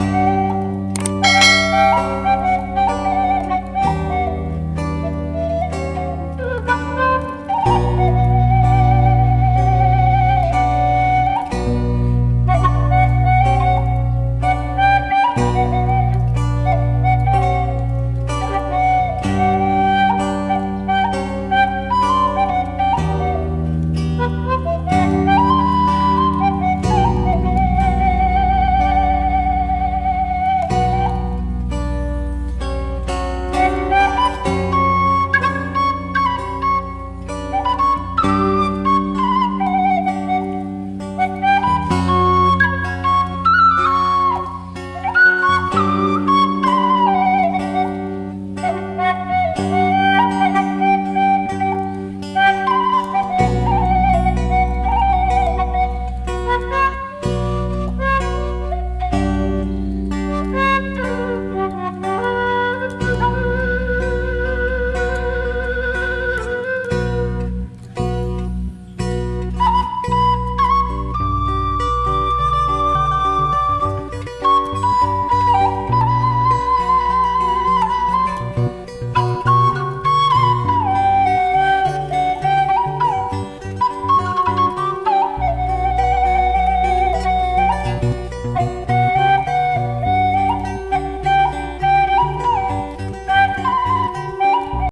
Música